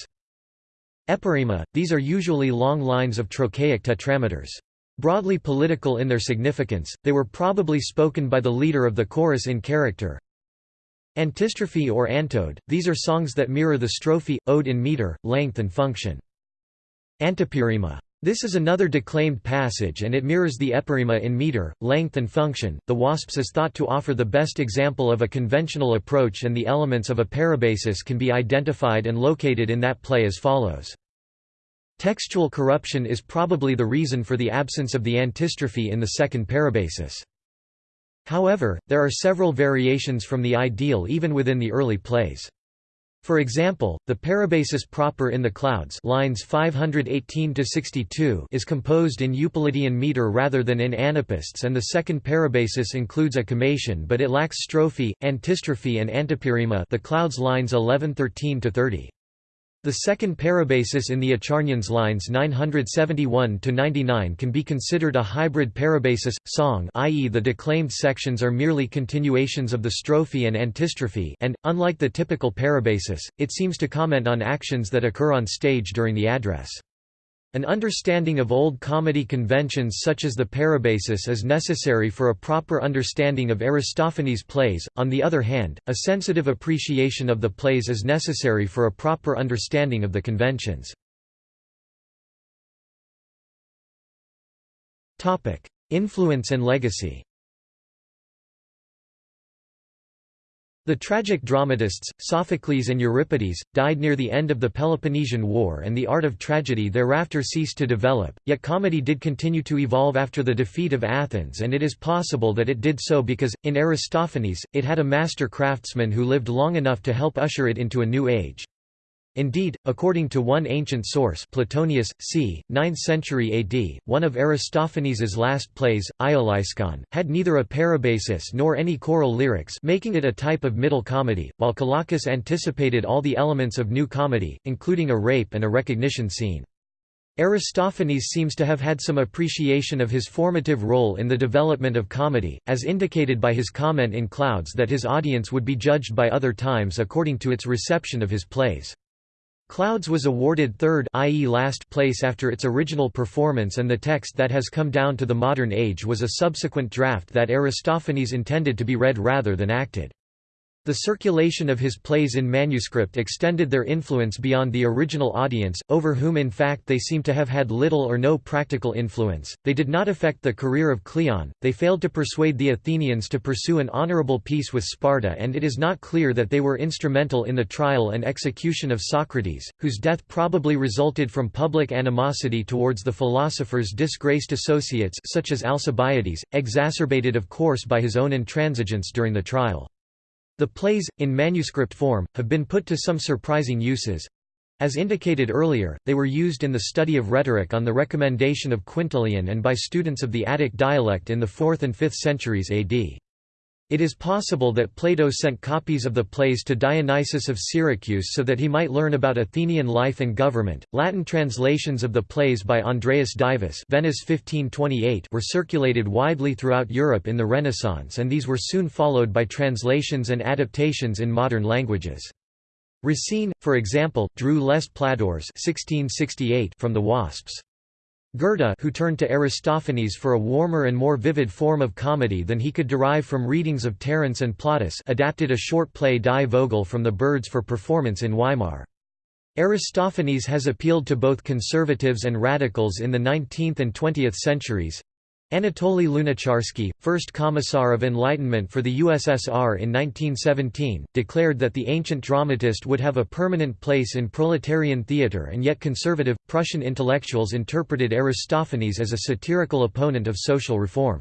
Epirrhema, these are usually long lines of trochaic tetrameters. Broadly political in their significance, they were probably spoken by the leader of the chorus in character. Antistrophe or antode, these are songs that mirror the strophe, ode in meter, length and function. Antepirrhema. This is another declaimed passage and it mirrors the epirrhema in meter, length and function. The wasps is thought to offer the best example of a conventional approach and the elements of a parabasis can be identified and located in that play as follows. Textual corruption is probably the reason for the absence of the antistrophe in the second parabasis. However, there are several variations from the ideal even within the early plays. For example, the parabasis proper in the clouds lines 518 is composed in Eupolidean meter rather than in anapaests and the second parabasis includes a kommation but it lacks strophe, antistrophe and antepirrhema the clouds lines 1113–30. The second parabasis in the Acharnians lines 971–99 can be considered a hybrid parabasis, song i.e. the declaimed sections are merely continuations of the strophe and antistrophe and, unlike the typical parabasis, it seems to comment on actions that occur on stage during the address. An understanding of old comedy conventions such as the parabasis is necessary for a proper understanding of Aristophanes' plays, on the other hand, a sensitive appreciation of the plays is necessary for a proper understanding of the conventions. Influence and legacy The tragic dramatists, Sophocles and Euripides, died near the end of the Peloponnesian War and the art of tragedy thereafter ceased to develop, yet comedy did continue to evolve after the defeat of Athens and it is possible that it did so because, in Aristophanes, it had a master craftsman who lived long enough to help usher it into a new age. Indeed, according to one ancient source Platonius, c. 9th century AD, one of Aristophanes's last plays, Aeolosicon, had neither a parabasis nor any choral lyrics making it a type of middle comedy, while Cocalus anticipated all the elements of new comedy, including a rape and a recognition scene. Aristophanes seems to have had some appreciation of his formative role in the development of comedy, as indicated by his comment in Clouds that his audience would be judged by other times according to its reception of his plays. Clouds was awarded third i.e. last place after its original performance and the text that has come down to the modern age was a subsequent draft that Aristophanes intended to be read rather than acted. The circulation of his plays in manuscript extended their influence beyond the original audience, over whom in fact they seem to have had little or no practical influence. They did not affect the career of Cleon, they failed to persuade the Athenians to pursue an honorable peace with Sparta, and it is not clear that they were instrumental in the trial and execution of Socrates, whose death probably resulted from public animosity towards the philosopher's disgraced associates such as Alcibiades, exacerbated of course by his own intransigence during the trial. The plays, in manuscript form, have been put to some surprising uses. As indicated earlier, they were used in the study of rhetoric on the recommendation of Quintilian and by students of the Attic dialect in the 4th and 5th centuries AD. It is possible that Plato sent copies of the plays to Dionysius of Syracuse so that he might learn about Athenian life and government. Latin translations of the plays by Andreas Divus Venice 1528 were circulated widely throughout Europe in the Renaissance and these were soon followed by translations and adaptations in modern languages. Racine, for example, drew Les Plaideurs from the wasps. Goethe who turned to Aristophanes for a warmer and more vivid form of comedy than he could derive from readings of Terence and Plautus adapted a short play Die Vogel from the birds for performance in Weimar. Aristophanes has appealed to both conservatives and radicals in the 19th and 20th centuries. Anatoly Lunacharsky, first Commissar of Enlightenment for the USSR in 1917, declared that the ancient dramatist would have a permanent place in proletarian theatre and yet conservative, Prussian intellectuals interpreted Aristophanes as a satirical opponent of social reform.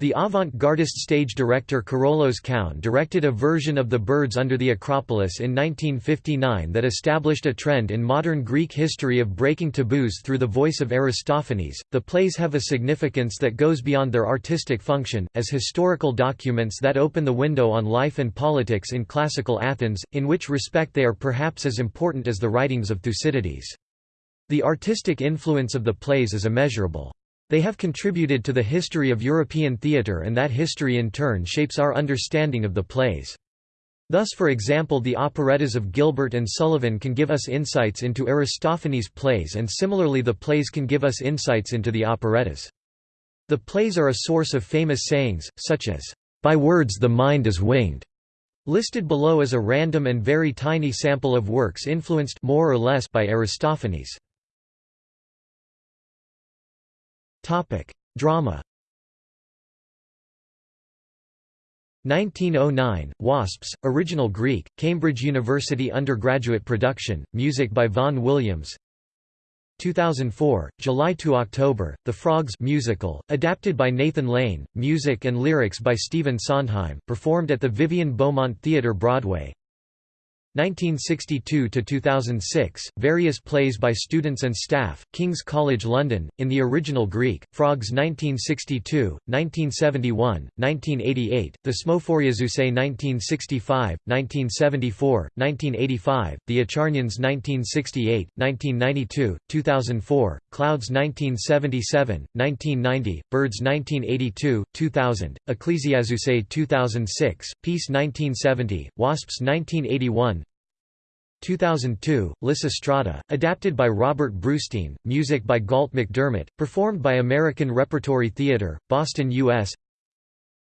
The avant-gardist stage director Karolos Koun directed a version of The Birds Under the Acropolis in 1959 that established a trend in modern Greek history of breaking taboos through the voice of Aristophanes. The plays have a significance that goes beyond their artistic function, as historical documents that open the window on life and politics in classical Athens, in which respect they are perhaps as important as the writings of Thucydides. The artistic influence of the plays is immeasurable. They have contributed to the history of European theatre and that history in turn shapes our understanding of the plays. Thus for example the operettas of Gilbert and Sullivan can give us insights into Aristophanes' plays and similarly the plays can give us insights into the operettas. The plays are a source of famous sayings, such as, "...by words the mind is winged", listed below is a random and very tiny sample of works influenced more or less by Aristophanes. Drama. 1909, Wasps, original Greek, Cambridge University undergraduate production, music by Vaughan Williams. 2004, July to October, The Frogs musical, adapted by Nathan Lane, music and lyrics by Stephen Sondheim, performed at the Vivian Beaumont Theatre Broadway 1962–2006, various plays by students and staff, King's College London, in the original Greek, Frogs 1962, 1971, 1988, Thesmophoriazusae 1965, 1974, 1985, The Acharnians 1968, 1992, 2004, Clouds 1977, 1990, Birds 1982, 2000, Ecclesiazusae 2006, Peace 1970, Wasps 1981, 2002, Lysistrata, adapted by Robert Brustein, music by Galt MacDermot, performed by American Repertory Theatre, Boston, U.S.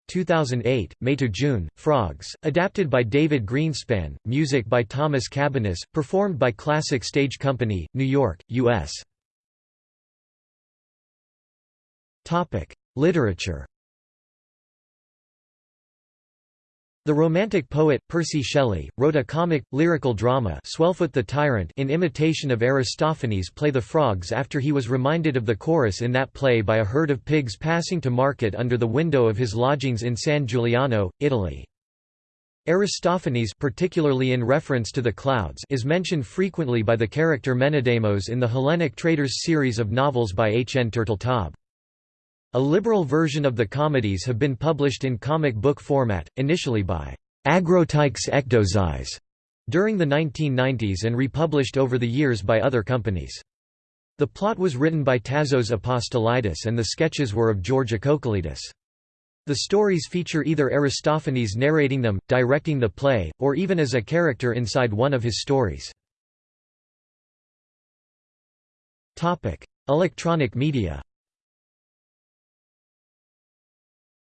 2008, May to June, Frogs, adapted by David Greenspan, music by Thomas Cabaniss, performed by Classic Stage Company, New York, U.S. Literature The Romantic poet, Percy Shelley, wrote a comic, lyrical drama Swellfoot the Tyrant in imitation of Aristophanes' play The Frogs after he was reminded of the chorus in that play by a herd of pigs passing to market under the window of his lodgings in San Giuliano, Italy. Aristophanes particularly in reference to the clouds is mentioned frequently by the character Menedemos in the Hellenic Traders series of novels by H. N. Turteltaub. A liberal version of the comedies have been published in comic book format, initially by Agrotykes Ekdozais during the 1990s and republished over the years by other companies. The plot was written by Tasos Apostolidis and the sketches were of George Akokolidis. The stories feature either Aristophanes narrating them, directing the play, or even as a character inside one of his stories. Electronic media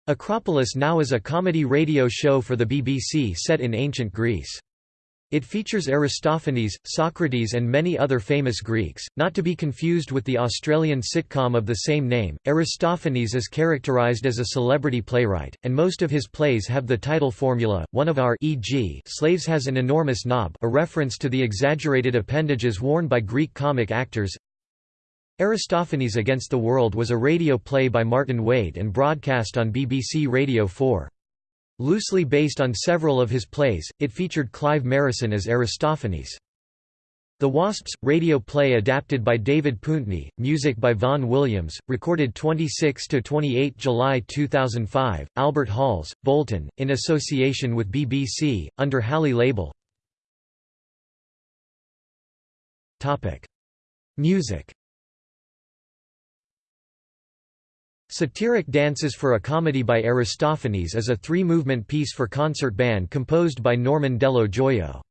Acropolis now is a comedy radio show for the BBC set in ancient Greece. It features Aristophanes, Socrates and many other famous Greeks, not to be confused with the Australian sitcom of the same name. Aristophanes is characterized as a celebrity playwright, and most of his plays have the title formula, one of our e.g. slaves has an enormous knob a reference to the exaggerated appendages worn by Greek comic actors Aristophanes Against the World was a radio play by Martin Wade and broadcast on BBC Radio 4. Loosely based on several of his plays, it featured Clive Merrison as Aristophanes. The Wasps, radio play adapted by David Pountney, music by Vaughan Williams, recorded 26–28 July 2005, Albert Halls, Bolton, in association with BBC, under Hallé label. Music Satiric Dances for a Comedy by Aristophanes is a three-movement piece for concert band composed by Norman Dello Joio.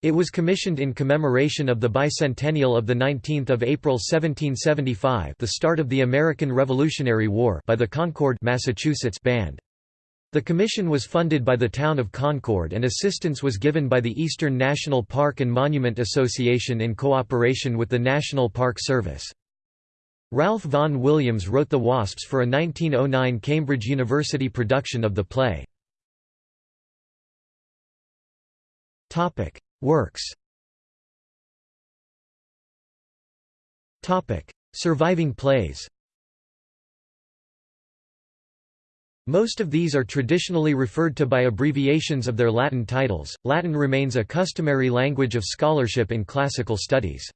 It was commissioned in commemoration of the bicentennial of 19 April 1775 the start of the American Revolutionary War by the Concord Massachusetts Band. The commission was funded by the town of Concord and assistance was given by the Eastern National Park and Monument Association in cooperation with the National Park Service. Ralph Vaughan Williams wrote The Wasps for a 1909 Cambridge University production of the play. Works Surviving plays Most of these are traditionally referred to by abbreviations of their Latin titles. Latin remains a customary language of scholarship in classical studies.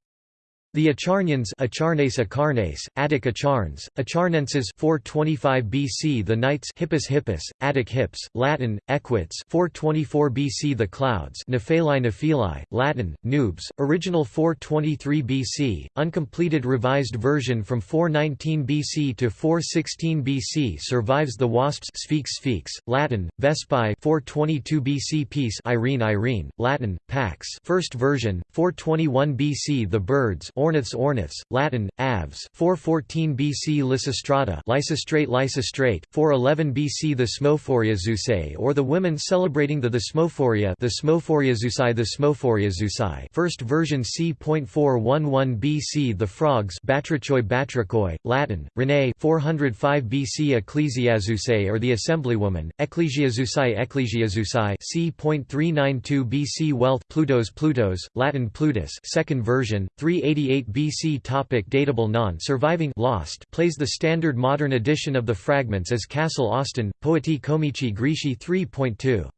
The Acharnians Acharnes Acharnes, Attic Acharnes, Acharnenses 425 BC The Knights Hippus Hippus, Attic Hips, Latin, Equits 424 BC The Clouds Nephili Nephili, Latin, Noobs, original 423 BC, uncompleted revised version from 419 BC to 416 BC survives The Wasps Sphinx Sphinx, Latin, Vespi 422 BC Peace Irene Irene, Latin, Pax first version, 421 BC The Birds Orniths Orniths, Latin, Aves 414 BC Lysistrata Lysistrate Lysistrate, 411 BC The Smophoria Zeusai or the women celebrating the Thesmophoria the Smophoria Zeusai Thesmophoriazusae first version c.411 BC The Frogs Batrachoi Batrachoi, Latin, René 405 BC Ecclesiazeusai or the Assemblywoman, Ecclesiazeusai Ecclesiazeusai c.392 BC Wealth Plutos Plutos, Latin Plutus. Second version, 388 BC topic Datable non-surviving Lost plays the standard modern edition of the fragments as Kassel Austin, Poetae Comici Graeci 3.2.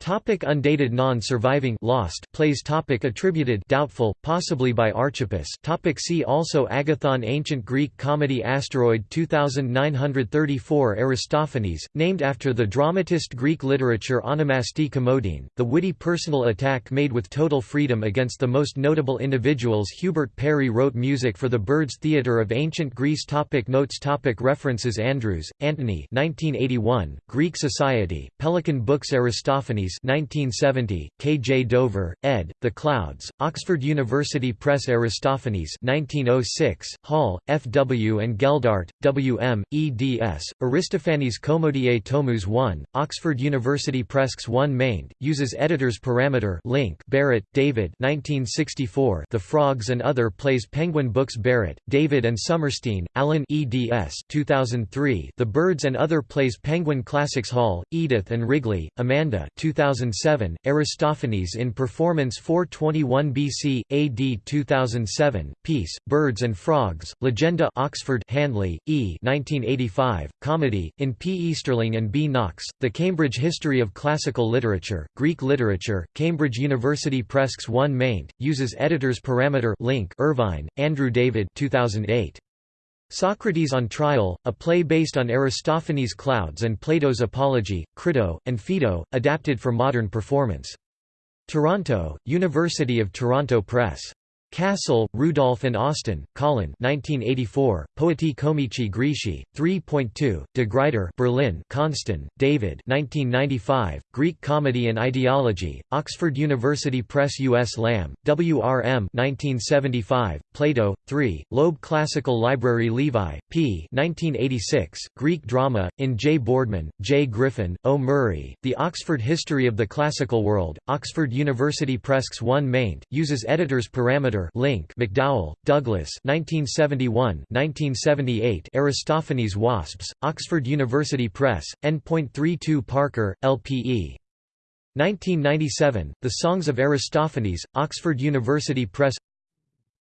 Topic undated non-surviving lost plays topic attributed doubtful possibly by Archippus. Topic see also Agathon ancient Greek comedy asteroid 2934 Aristophanes named after the dramatist Greek literature onomasti komodein the witty personal attack made with total freedom against the most notable individuals. Hubert Parry wrote music for the Birds Theatre of Ancient Greece. Topic Notes topic References. Andrews Antony 1981 Greek Society Pelican Books. Aristophanes 1970, K. J. Dover, ed., The Clouds, Oxford University Press Aristophanes 1906, Hall, F. W. and Geldart, W. M., eds., Aristophanes Komodie Tomus 1, Oxford University Press 1 maint, uses editor's parameter link Barrett, David 1964, The Frogs and Other Plays Penguin Books Barrett, David and Sommerstein, Alan eds. 2003, The Birds and Other Plays Penguin Classics Hall, Edith and Wrigley, Amanda 2000 2007, Aristophanes in Performance 421 BC, AD 2007, Peace, Birds and Frogs, Legenda Oxford Handley, E. 1985, Comedy, in P. Easterling and B. Knox, The Cambridge History of Classical Literature, Greek Literature, Cambridge University Press 1 maint, uses editor's parameter link Irvine, Andrew David 2008. Socrates on Trial, a play based on Aristophanes' Clouds and Plato's Apology, Crito, and Phaedo, adapted for modern performance. Toronto, University of Toronto Press. Kassel, Rudolph and Austin, Colin 1984, Poetae Comici Graeci, 3.2, De Gruyter Berlin Konstan, David 1995, Greek Comedy and Ideology, Oxford University Press U.S. Lamb, W.R.M. 1975, Plato, 3, Loeb Classical Library Levi, p. 1986, Greek Drama, in J. Boardman, J. Griffin, O. Murray, The Oxford History of the Classical World, Oxford University Press 1 maint, uses editor's parameter Link MacDowell, Douglas 1971 1978 Aristophanes Wasps, Oxford University Press, N.32 Parker, LPE. 1997, The Songs of Aristophanes, Oxford University Press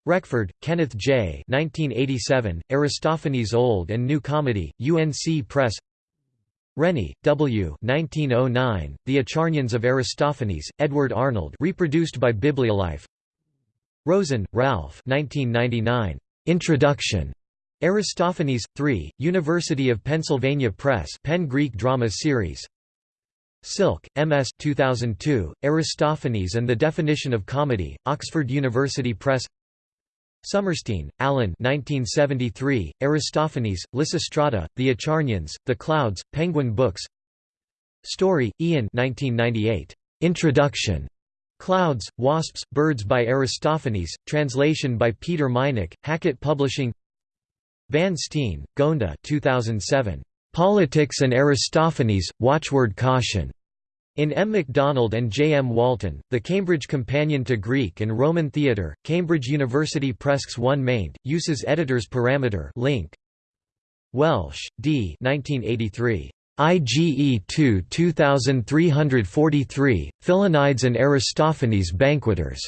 Reckford, Kenneth J. 1987, Aristophanes Old and New Comedy, UNC Press Rennie, W. 1909, The Acharnians of Aristophanes, Edward Arnold reproduced by Bibliolife Rosen, Ralph 1999. Introduction. Aristophanes, 3, University of Pennsylvania Press Penn Greek Drama Series Silk, M.S. 2002, Aristophanes and the Definition of Comedy, Oxford University Press Sommerstein, Alan 1973, Aristophanes, Lysistrata, The Acharnians, The Clouds, Penguin Books Story, Ian 1998. Introduction. Clouds, Wasps, Birds by Aristophanes, translation by Peter Meineck, Hackett Publishing Van Steen, Gonda 2007. Politics and Aristophanes, Watchword Caution. In M. MacDonald and J. M. Walton, The Cambridge Companion to Greek and Roman Theatre, Cambridge University Press 1 maint, uses editor's parameter link. Welsh, D. 1983. IGE 2 2343, Philonides and Aristophanes Banqueters.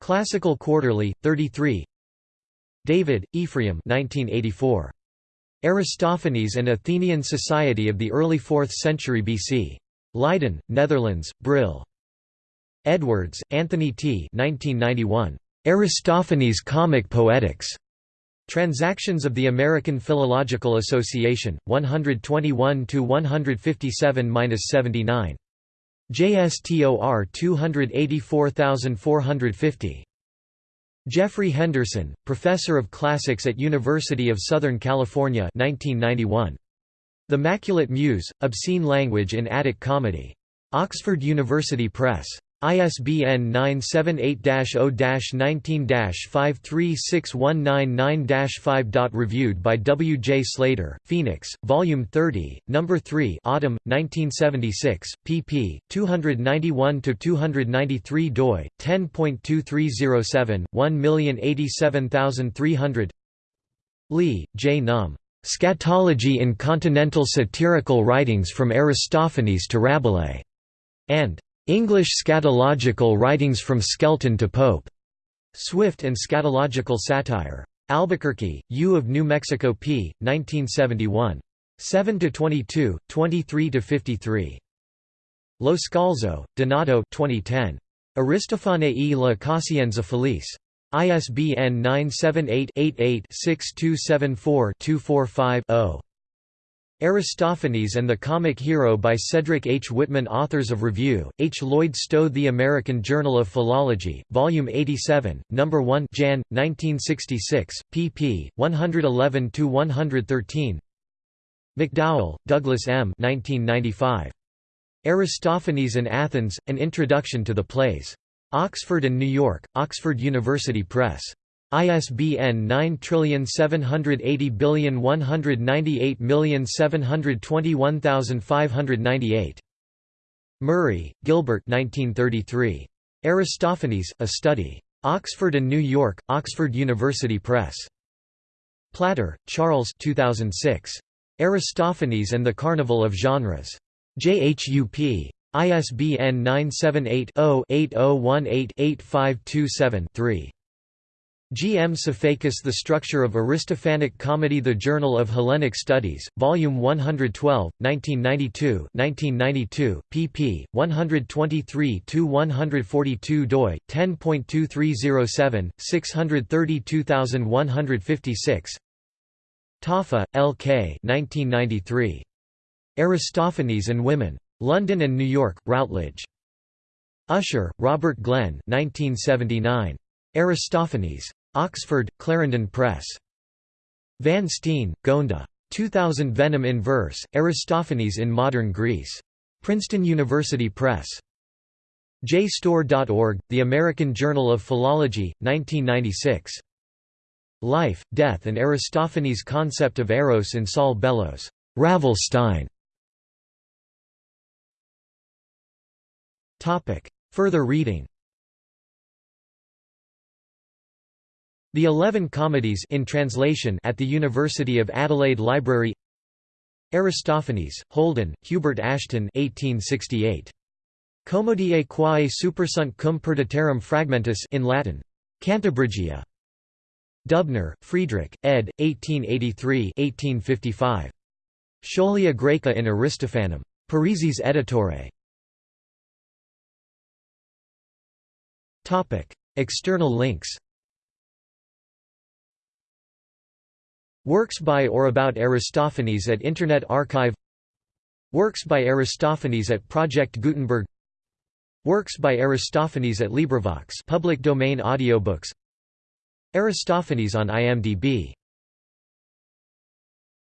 Classical Quarterly, 33 David, Ephraim 1984. Aristophanes and Athenian Society of the Early 4th Century BC. Leiden, Netherlands, Brill. Edwards, Anthony T. 1991. Aristophanes Comic Poetics. Transactions of the American Philological Association, 121–157–79. JSTOR 284450. Jeffrey Henderson, Professor of Classics at University of Southern California 1991. The Maculate Muse, Obscene Language in Attic Comedy. Oxford University Press. ISBN 978-0-19-536199-5. Reviewed by W. J. Slater, Phoenix, Volume 30, No. 3 Autumn, 1976, pp. 291–293 doi, 10.2307, 1087300 Lee, J. Num. Scatology in Continental Satirical Writings from Aristophanes to Rabelais, and English Scatological Writings from Skelton to Pope. Swift and Scatological Satire. Albuquerque, U of New Mexico p. 1971. 7–22, 23–53. Lo Scalzo, Donato 2010. Aristophane la Coscienza Felice. ISBN 978 88 6274 245 0. Aristophanes and the Comic Hero by Cedric H. Whitman Authors of Review, H. Lloyd Stowe The American Journal of Philology, Volume 87, No. 1 Jan. 1966, pp. 111–113 MacDowell, Douglas M. 1995. Aristophanes and Athens, An Introduction to the Plays. Oxford and New York, Oxford University Press. ISBN 9780198721598. Murray, Gilbert 1933. Aristophanes, A Study. Oxford and New York, Oxford University Press. Platter, Charles 2006. Aristophanes and the Carnival of Genres. JHUP. ISBN 978 0 8018 8527 3. G. M. Sifakis The Structure of Aristophanic Comedy The Journal of Hellenic Studies, Volume 112, 1992 1992, pp. 123–142 doi, 10.2307, 632156 Taaffe, L. K. 1993. Aristophanes and Women. London and New York, Routledge. Usher, Robert Glenn 1979. Aristophanes. Oxford, Clarendon Press. Van Steen, Gonda. 2000 Venom in Verse, Aristophanes in Modern Greece. Princeton University Press. JSTOR.org, The American Journal of Philology, 1996. Life, Death and Aristophanes' Concept of Eros in Saul Bellows. Ravelstein. Further reading The Eleven Comedies in translation at the University of Adelaide Library Aristophanes, Holden, Hubert Ashton 1868. Commodie quae supersunt cum perditerum fragmentus in Latin. Cantabrigia. Dubner, Friedrich, ed. 1883-1855. Scholia Graeca in Aristophanem. Parisis Editore. External links Works by or about Aristophanes at Internet Archive Works by Aristophanes at Project Gutenberg Works by Aristophanes at LibriVox public domain audiobooks Aristophanes on IMDb